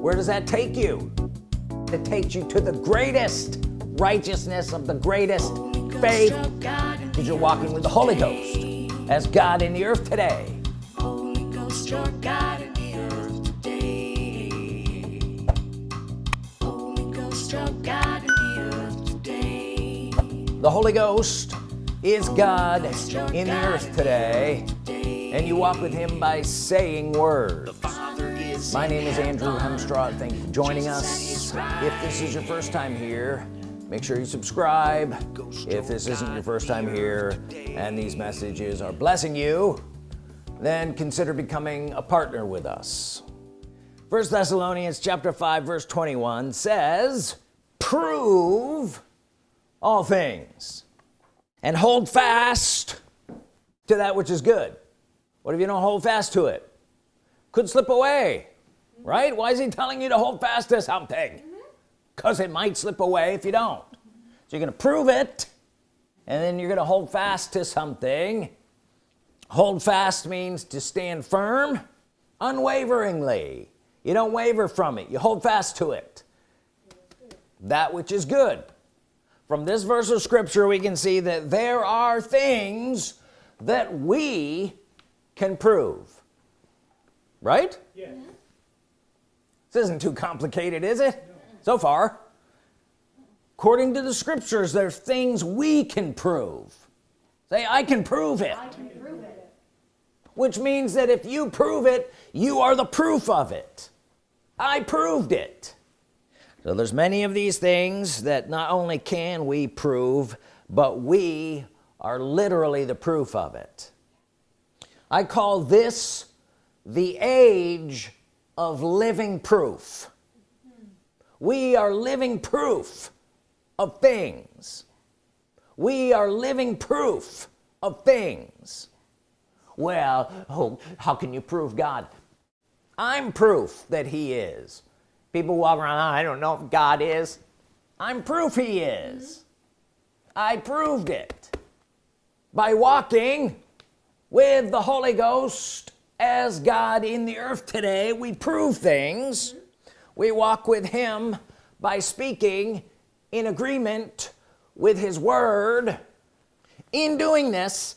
where does that take you? It takes you to the greatest righteousness of the greatest faith. Because you're walking with the Holy Ghost as God in the earth today. Holy Ghost, your God in the earth today. Holy Ghost, your God in the earth today. The Holy Ghost is God in the earth today. And you walk with him by saying words my name is Andrew Hemstraw thank you for joining us. If this is your first time here make sure you subscribe. If this isn't your first time here and these messages are blessing you then consider becoming a partner with us. First Thessalonians chapter 5 verse 21 says prove all things and hold fast to that which is good. What if you don't hold fast to it? Could slip away right? Why is he telling you to hold fast to something? Mm-hmm. Because it might slip away if you don't. So you're gonna prove it and then you're gonna hold fast to something. Hold fast means to stand firm unwaveringly. You don't waver from it. You hold fast to it. That which is good. From this verse of scripture we can see that there are things that we can prove. Right? Yeah. This isn't too complicated is it? So far. According to the scriptures there's things we can prove. Say I can prove it, can prove it. which means that if you prove it you are the proof of it. I proved it. So there's many of these things that not only can we prove but we are literally the proof of it. I call this the age of living proof. We are living proof of things. We are living proof of things. Well oh, how can you prove God? I'm proof that he is. People walk around I don't know if God is. I'm proof he is. I proved it by walking with the Holy Ghost as God in the earth today we prove things. We walk with him by speaking in agreement with his word. In doing this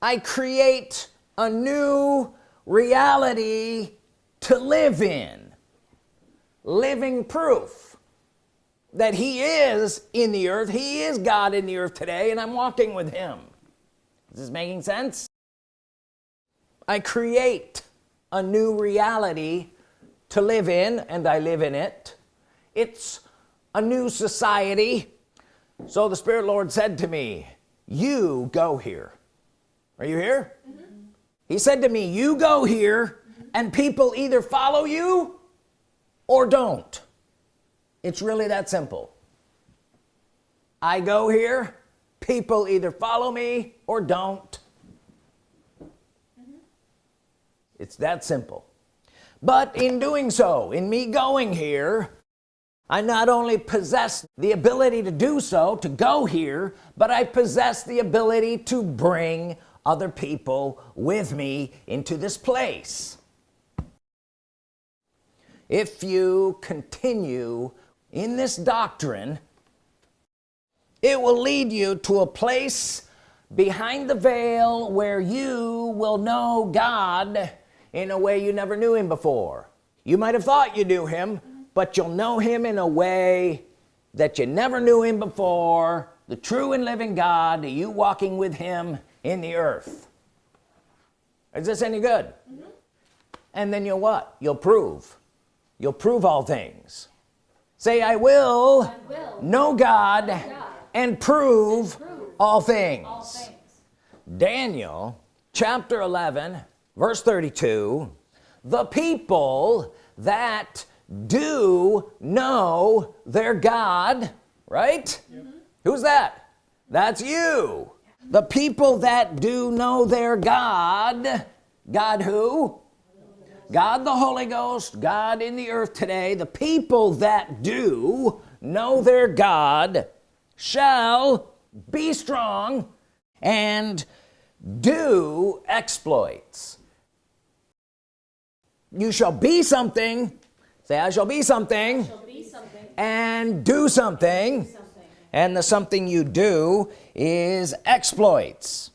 I create a new reality to live in. Living proof that he is in the earth. He is God in the earth today and I'm walking with him. Is this making sense I create a new reality to live in and I live in it. It's a new society. So the Spirit Lord said to me you go here. Are you here? Mm -hmm. he said to me you go here mm -hmm. and people either follow you or don't. It's really that simple. I go here people either follow me or don't it's that simple. But in doing so in me going here I not only possess the ability to do so to go here but I possess the ability to bring other people with me into this place. If you continue in this doctrine it will lead you to a place behind the veil where you will know God in a way you never knew him before. You might have thought you knew him but you'll know him in a way that you never knew him before. The true and living God you walking with him in the earth. Is this any good? Mm -hmm. and then you'll what? You'll prove. You'll prove all things. Say I will, I will. know God, God, and prove, and prove all, things. all things. Daniel chapter 11 verse 32 the people that do know their God right? Yep. who's that? That's you. The people that do know their God God who? God the Holy Ghost God in the earth today. The people that do know their God shall be strong and do exploits you shall be something. Say I shall be something, shall be something, and do something. Something. and the something you do is exploits.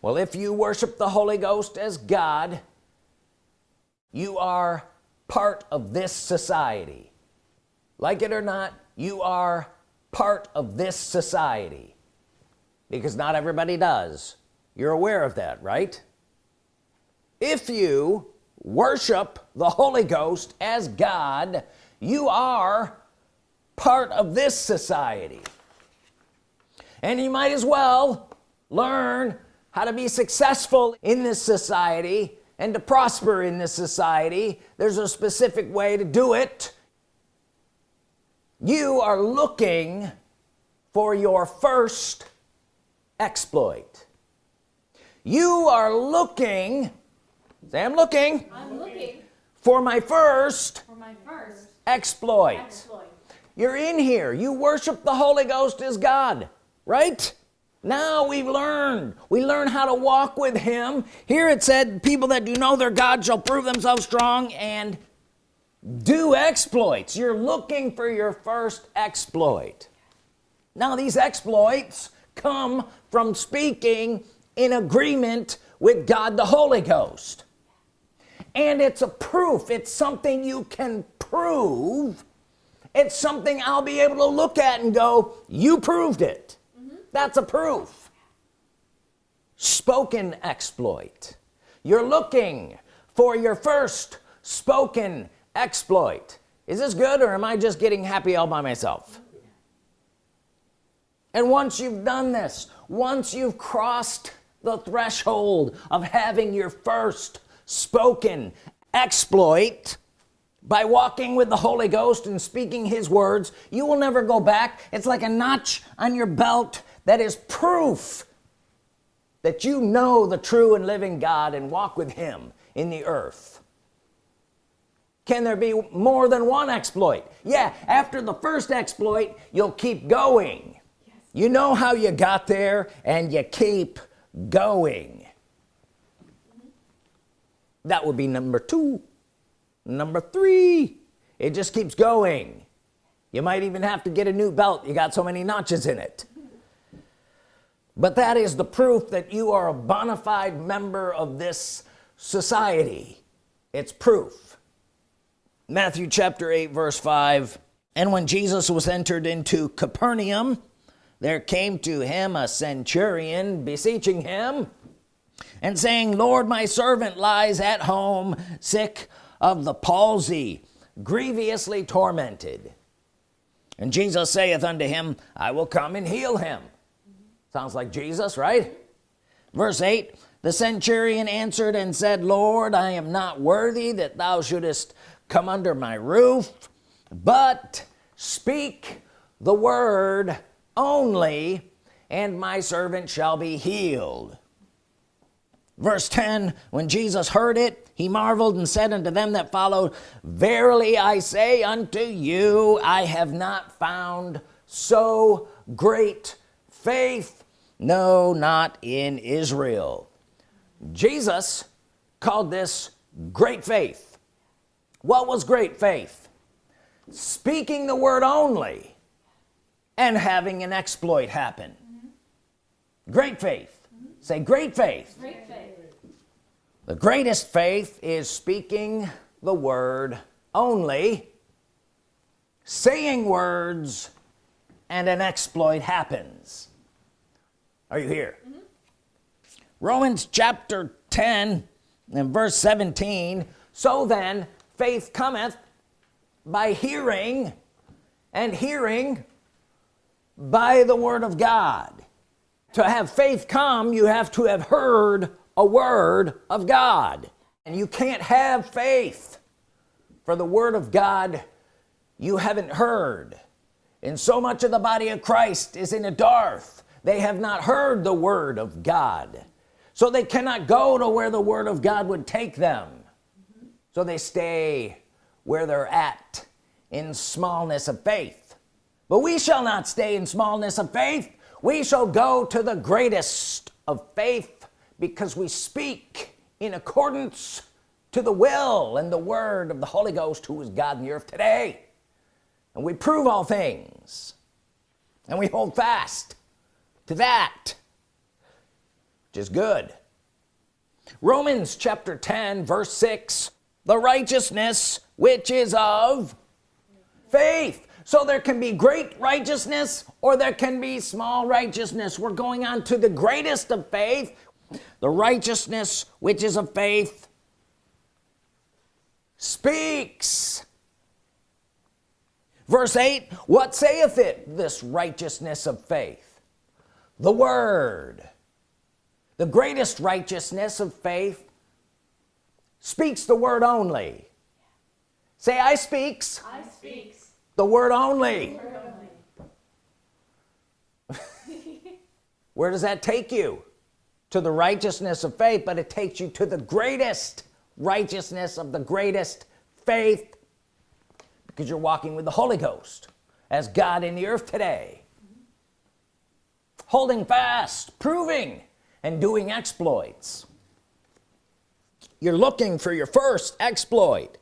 Well if you worship the Holy Ghost as God you are part of this society. Like it or not you are part of this society. Because not everybody does. You're aware of that right if you worship the Holy Ghost as God you are part of this society. And you might as well learn how to be successful in this society and to prosper in this society. There's a specific way to do it. You are looking for your first exploit. You are looking say I'm looking. I'm looking. For my first for my first exploit. exploit. you're in here. You worship the Holy Ghost as God right? Now we've learned. We learn how to walk with him. Here it said people that do know their God shall prove themselves strong and do exploits. You're looking for your first exploit. Now these exploits come from speaking in agreement with God the Holy Ghost and it's a proof. It's something you can prove. It's something I'll be able to look at and go you proved it. Mm-hmm. That's a proof. Spoken exploit. You're looking for your first spoken exploit. Is this good or am I just getting happy all by myself? And once you've done this once you've crossed the threshold of having your first spoken exploit by walking with the Holy Ghost and speaking his words you will never go back. It's like a notch on your belt that is proof that you know the true and living God and walk with him in the earth. Can there be more than one exploit? Yeah after the first exploit you'll keep going. Yes. you know how you got there and you keep going that would be number two. Number three. It just keeps going. You might even have to get a new belt. You got so many notches in it. But that is the proof that you are a bona fide member of this society. It's proof. Matthew chapter 8 verse 5 and when Jesus was entered into Capernaum there came to him a centurion beseeching him and saying Lord my servant lies at home sick of the palsy grievously tormented. And Jesus saith unto him I will come and heal him. Sounds like Jesus right? Verse 8 the centurion answered and said Lord I am not worthy that thou shouldest come under my roof but speak the word only and my servant shall be healed verse 10 when Jesus heard it he marveled and said unto them that followed verily I say unto you I have not found so great faith no not in Israel. Jesus called this great faith. What was great faith? Speaking the word only and having an exploit happen. Great faith. Say great faith. Great faith. The greatest faith is speaking the word only saying words and an exploit happens. Are you here? Mm-hmm. Romans chapter 10 and verse 17 so then faith cometh by hearing and hearing by the Word of God. To have faith come you have to have heard a word of God. And you can't have faith for the Word of God you haven't heard. And so much of the body of Christ is in a dearth they have not heard the Word of God. So they cannot go to where the Word of God would take them. So they stay where they're at in smallness of faith. But we shall not stay in smallness of faith. We shall go to the greatest of faith because we speak in accordance to the will and the word of the Holy Ghost who is God in the earth today. And we prove all things. And we hold fast to that which is good. Romans chapter 10 verse 6 the righteousness which is of faith. So there can be great righteousness or there can be small righteousness. We're going on to the greatest of faith the righteousness which is of faith speaks. Verse 8 what saith it this righteousness of faith? The word. The greatest righteousness of faith speaks the word only. Say I speaks, I speaks. the word only, Word only. where does that take you to the righteousness of faith but it takes you to the greatest righteousness of the greatest faith because you're walking with the Holy Ghost as God in the earth today. Holding fast proving and doing exploits. You're looking for your first exploit.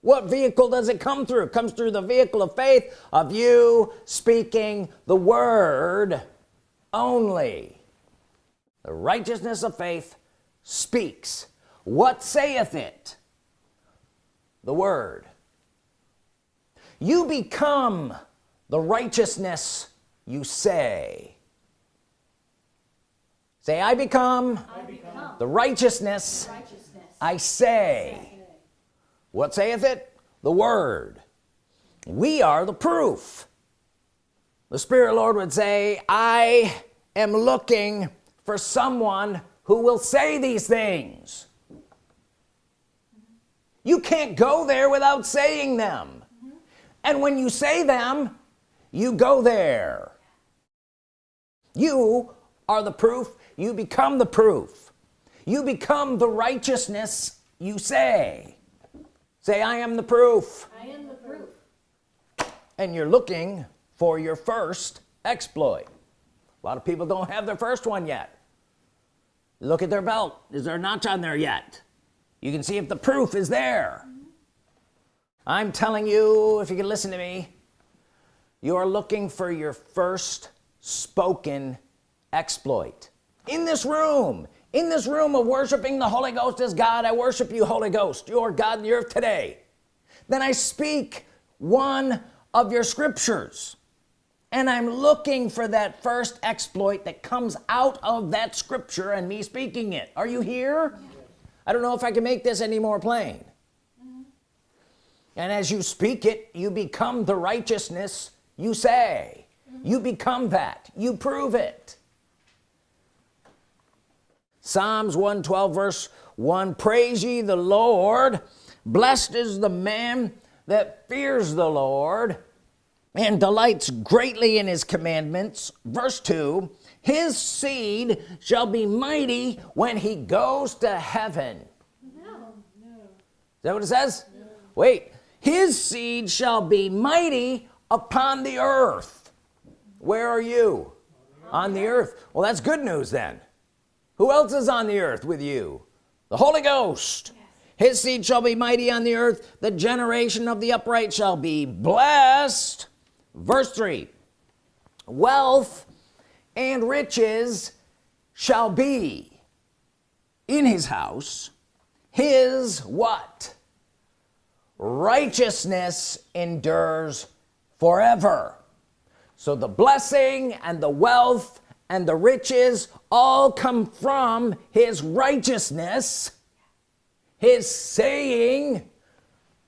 What vehicle does it come through? It comes through the vehicle of faith of you speaking the word only the righteousness of faith speaks. What saith it? The word. You become the righteousness you say. Say I become I become the righteousness righteousness. I say. What saith it? The word. We are the proof. The Spirit Lord would say I am looking for someone who will say these things. You can't go there without saying them. And when you say them you go there. You are the proof you become the proof. You become the righteousness you say. Say I am the proof. I am the proof. and you're looking for your first exploit. A lot of people don't have their first one yet look at their belt. Is there a notch on there yet? You can see if the proof is there. I'm telling you if you can listen to me you're looking for your first spoken exploit. In this room in this room of worshiping the Holy Ghost as God. I worship you Holy Ghost you're God in the earth today. Then I speak one of your scriptures and I'm looking for that first exploit that comes out of that scripture and me speaking it. Are you here? I don't know if I can make this any more plain. And as you speak it you become the righteousness you say. You become that. You prove it. Psalms 112 verse 1 praise ye the Lord. Blessed is the man that fears the Lord and delights greatly in his commandments. Verse 2 his seed shall be mighty when he goes to heaven. No. No. is that what it says? Wait his seed shall be mighty upon the earth. Where are you? On the earth. Well that's good news then. Who else is on the earth with you? The Holy Ghost. His seed shall be mighty on the earth. The generation of the upright shall be blessed verse 3 wealth and riches shall be in his house. His what? Righteousness endures forever. So the blessing and the wealth and the riches all come from his righteousness his saying.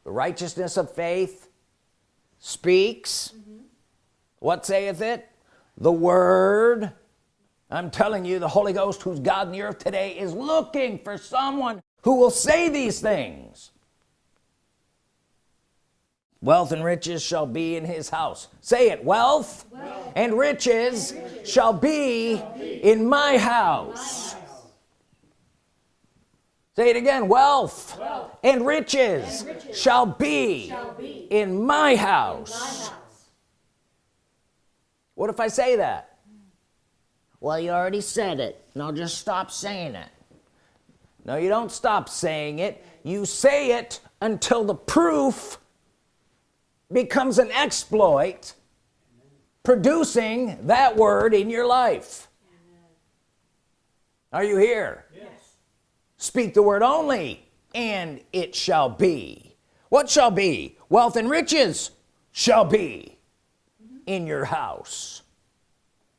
The righteousness of faith speaks what saith it? The word. I'm telling you the Holy Ghost who's God in the earth today is looking for someone who will say these things. Wealth and riches shall be in his house. Say it wealth, and riches, shall, be in my house, say it again wealth, and, riches shall be, Shall be in my my house house. What if I say that? Well you already said it. Now just stop saying it. No you don't stop saying it. You say it until the proof becomes an exploit producing that word in your life. Are you here? Yes. speak the word only and it shall be. What shall be? Wealth and riches shall be in your house.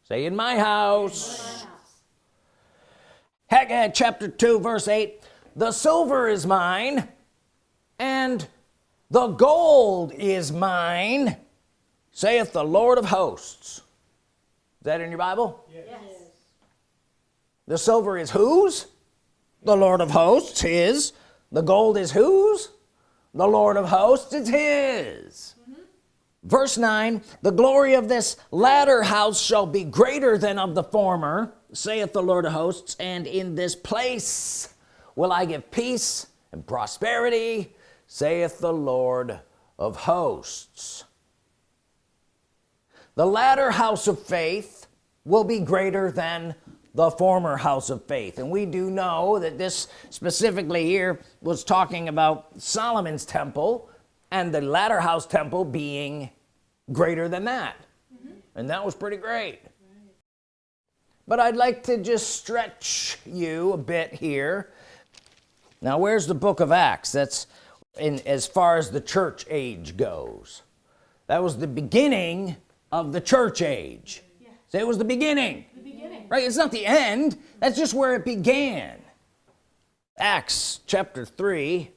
Say in my house. My house. Haggai chapter 2 verse 8 the silver is mine and the gold is mine saith the Lord of hosts. Is that in your Bible? Yes. the silver is whose? The Lord of hosts his. The gold is whose? The Lord of hosts is his verse 9 the glory of this latter house shall be greater than of the former saith the Lord of hosts and in this place will I give peace and prosperity saith the Lord of hosts. The latter house of faith will be greater than the former house of faith. And we do know that this specifically here was talking about Solomon's temple and the latter house temple being greater than that. Mm-hmm. And that was pretty great. But I'd like to just stretch you a bit here. Now where's the book of Acts? That's in as far as the church age goes. That was the beginning of the church age. Yeah. so it was the beginning. The beginning. right it's not the end. That's just where it began. Acts chapter 3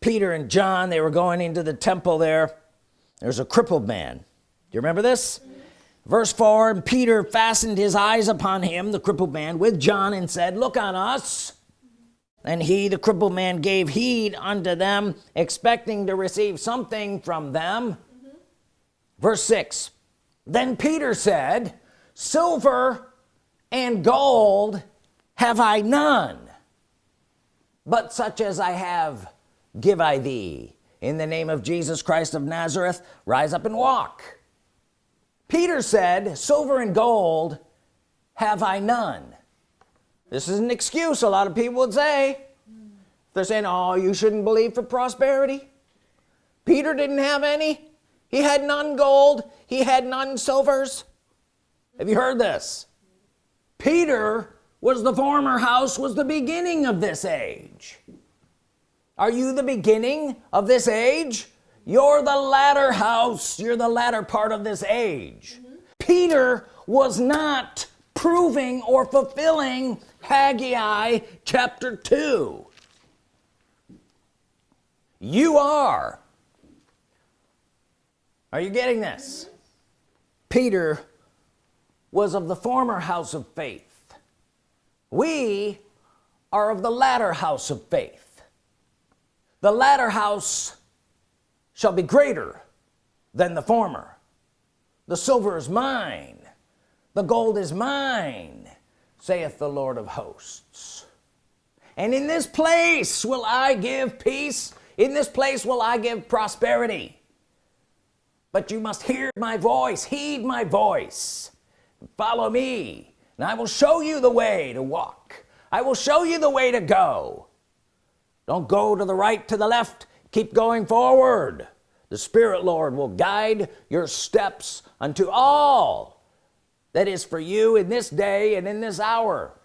Peter and John they were going into the temple there there's a crippled man. Do you remember this? Verse 4 and Peter fastened his eyes upon him the crippled man with John and said look on us. And he the crippled man gave heed unto them expecting to receive something from them. Verse 6 then Peter said silver and gold have I none but such as I have give I thee in the name of Jesus Christ of Nazareth rise up and walk. Peter said silver and gold have I none. This is an excuse a lot of people would say. They're saying oh you shouldn't believe for prosperity. Peter didn't have any. He had none gold. He had none silvers. Have you heard this? Peter was the former house was the beginning of this age are you the beginning of this age? You're the latter house. You're the latter part of this age. Peter was not proving or fulfilling Haggai chapter 2 you are. Are you getting this? Peter was of the former house of faith. We are of the latter house of faith the latter house shall be greater than the former. The silver is mine. The gold is mine saith the Lord of hosts. And in this place will I give peace. In this place will I give prosperity. But you must hear my voice heed my voice follow me. And I will show you the way to walk. I will show you the way to go don't go to the right to the left. Keep going forward. The Spirit Lord will guide your steps unto all that is for you in this day and in this hour.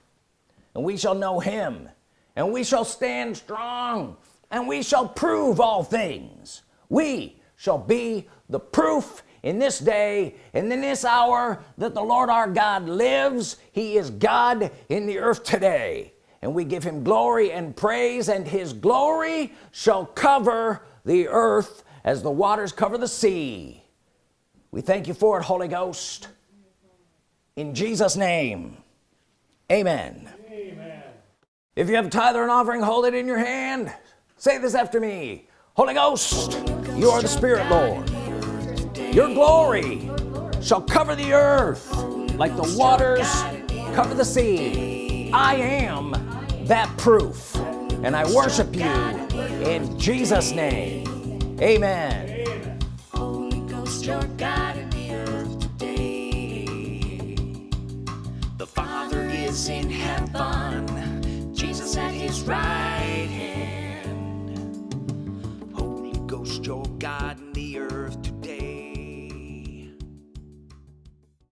And we shall know him. And we shall stand strong. And we shall prove all things. We shall be the proof in this day and in this hour that the Lord our God lives. He is God in the earth today and we give him glory and praise and his glory shall cover the earth as the waters cover the sea. We thank you for it Holy Ghost. In Jesus name amen. Amen. if you have a tithe or an offering hold it in your hand. Say this after me. Holy Ghost you are the Spirit Lord. Your glory shall cover the earth like the waters cover the sea. I am that proof and I worship you in Jesus name amen. Holy Ghost, your God in the earth today. The Father is in heaven, Jesus at his right hand. Holy Ghost, your God